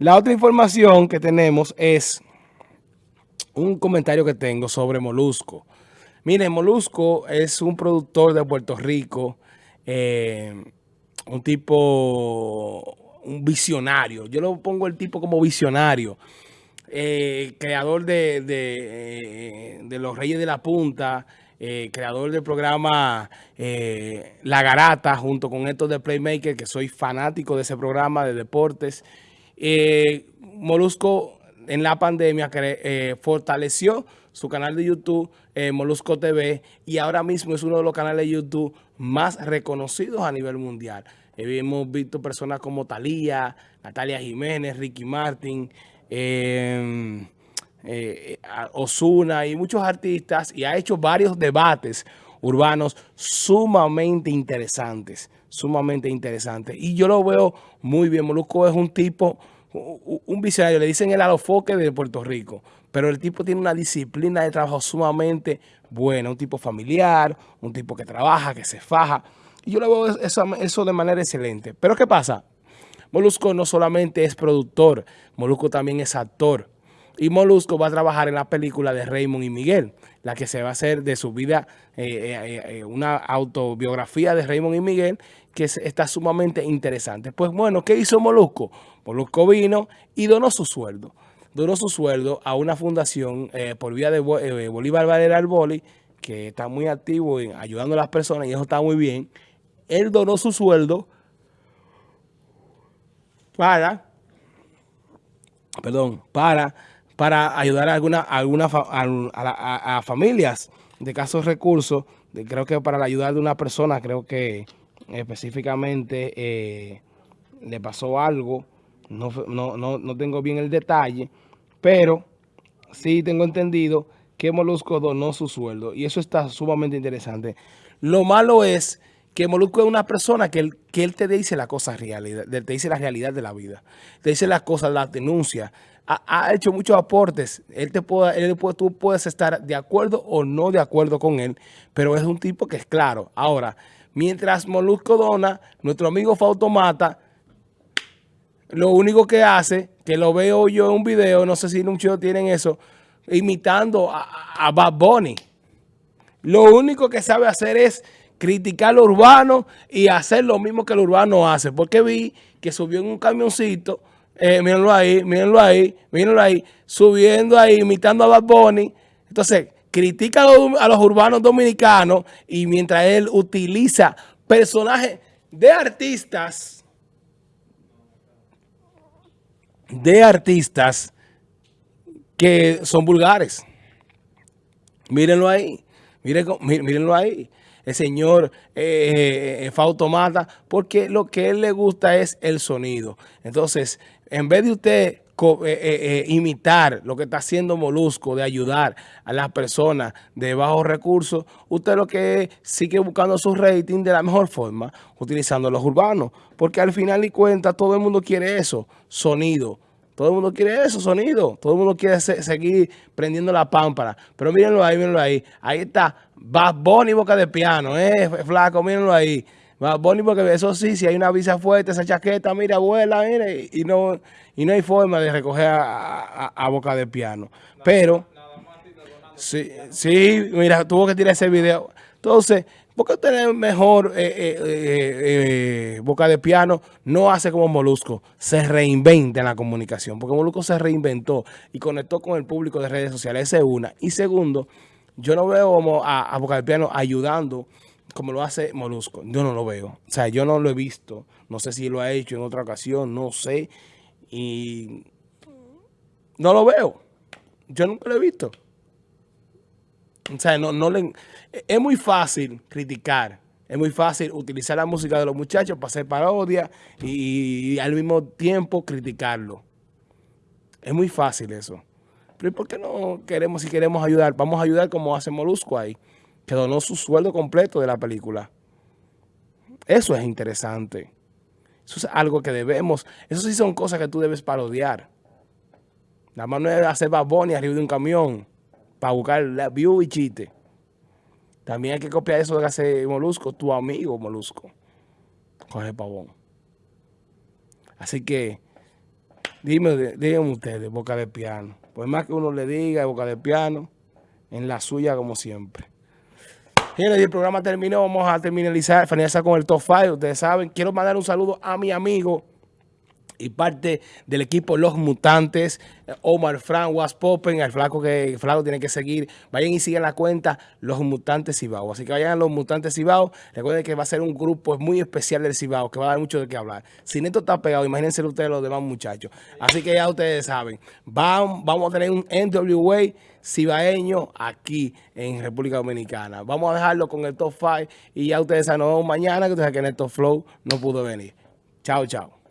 La otra información que tenemos es un comentario que tengo sobre Molusco. Miren, Molusco es un productor de Puerto Rico, eh, un tipo, un visionario. Yo lo pongo el tipo como visionario. Eh, creador de, de, de, Los Reyes de la Punta, eh, creador del programa eh, La Garata, junto con estos de Playmaker, que soy fanático de ese programa de deportes. Eh, Molusco en la pandemia fortaleció su canal de YouTube, Molusco TV, y ahora mismo es uno de los canales de YouTube más reconocidos a nivel mundial. hemos visto personas como Talía, Natalia Jiménez, Ricky Martin, eh, eh, Osuna y muchos artistas y ha hecho varios debates urbanos sumamente interesantes, sumamente interesantes. Y yo lo veo muy bien. Molusco es un tipo, un visionario, le dicen el alofoque de Puerto Rico, pero el tipo tiene una disciplina de trabajo sumamente buena, un tipo familiar, un tipo que trabaja, que se faja. Y yo lo veo eso, eso de manera excelente. Pero ¿qué pasa? Molusco no solamente es productor, Molusco también es actor. Y Molusco va a trabajar en la película de Raymond y Miguel, la que se va a hacer de su vida, eh, eh, eh, una autobiografía de Raymond y Miguel, que está sumamente interesante. Pues bueno, ¿qué hizo Molusco? Molusco vino y donó su sueldo. Donó su sueldo a una fundación por vía de Bolívar Valera Boli, que está muy activo en ayudando a las personas y eso está muy bien. Él donó su sueldo para, perdón, para para ayudar a alguna, alguna a, familias de casos recursos, creo que para la ayuda de una persona, creo que específicamente eh, le pasó algo, no, no, no, no tengo bien el detalle, pero sí tengo entendido que Molusco donó su sueldo y eso está sumamente interesante. Lo malo es que Molusco es una persona que él, que él te dice la cosa realidad, te dice la realidad de la vida, te dice las cosas, las denuncias, ha, hecho muchos aportes, él te puede, él tú puedes estar de acuerdo o no de acuerdo con él, pero es un tipo que es claro. Ahora, mientras Molusco dona, nuestro amigo Fautomata, lo único que hace, que lo veo yo en un video, no sé si muchos tienen eso, imitando a, a Bad Bunny. Lo único que sabe hacer es criticar lo urbano y hacer lo mismo que el urbano hace. Porque vi que subió en un camioncito, eh, mírenlo ahí, mírenlo ahí, mírenlo ahí, subiendo ahí, imitando a Bad Bunny. Entonces, critica a los, urbanos dominicanos y mientras él utiliza personajes de artistas, de artistas que son vulgares. Mírenlo ahí, mírenlo ahí el señor eh, eh, Fautomata, porque lo que él le gusta es el sonido. Entonces, en vez de usted eh, eh, imitar lo que está haciendo Molusco, de ayudar a las personas de bajos recursos, usted lo que sigue buscando su rating de la mejor forma, utilizando los urbanos. Porque al final y cuenta, todo el mundo quiere eso, sonido. Todo el mundo quiere eso, sonido. Todo el mundo quiere seguir prendiendo la pámpara. Pero mírenlo ahí, mírenlo ahí. Ahí está Bad Bunny boca de piano, eh, flaco, mírenlo ahí. Bad Bunny porque eso sí, si hay una visa fuerte, esa chaqueta, mira, abuela, mire, y no, y no hay forma de recoger a, boca de piano. Pero, sí, sí, mira, tuvo que tirar ese video. Entonces, ¿Por qué tener mejor eh, eh, eh, boca de piano? No hace como Molusco, se reinventa en la comunicación, porque Molusco se reinventó y conectó con el público de redes sociales, esa es una. Y segundo, yo no veo como a, boca de piano ayudando como lo hace Molusco. Yo no lo veo. O sea, yo no lo he visto. No sé si lo ha hecho en otra ocasión, no sé. Y no lo veo. Yo nunca lo he visto. O sea, no, no le, es muy fácil criticar. Es muy fácil utilizar la música de los muchachos para hacer parodia y, al mismo tiempo criticarlo. Es muy fácil eso. Pero ¿por qué no queremos, si queremos ayudar? Vamos a ayudar como hace Molusco ahí, que donó su sueldo completo de la película. Eso es interesante. Eso es algo que debemos, eso sí son cosas que tú debes parodiar. Nada más no es hacer baboni arriba de un camión para buscar la view y chiste. También hay que copiar eso de hace Molusco, tu amigo Molusco, el pavón. Así que Dime, díganme ustedes, boca de piano. Pues más que uno le diga, boca de piano, en la suya como siempre. Mira, el programa terminó, vamos a terminalizar, con el top 5. Ustedes saben, quiero mandar un saludo a mi amigo y parte del equipo Los Mutantes, Omar Fran, Was Popen, el flaco que el flaco tiene que seguir. Vayan y sigan la cuenta Los Mutantes Cibao. Así que vayan a Los Mutantes Cibao. Recuerden que va a ser un grupo muy especial del Cibao, que va a dar mucho de qué hablar. Si Neto está pegado, imagínense ustedes los demás muchachos. Así que ya ustedes saben, vamos, vamos a tener un NWA cibaeño aquí en República Dominicana. Vamos a dejarlo con el top 5 y ya ustedes saben, nos vemos mañana, que ustedes saben que Neto Flow no pudo venir. Chao, chao.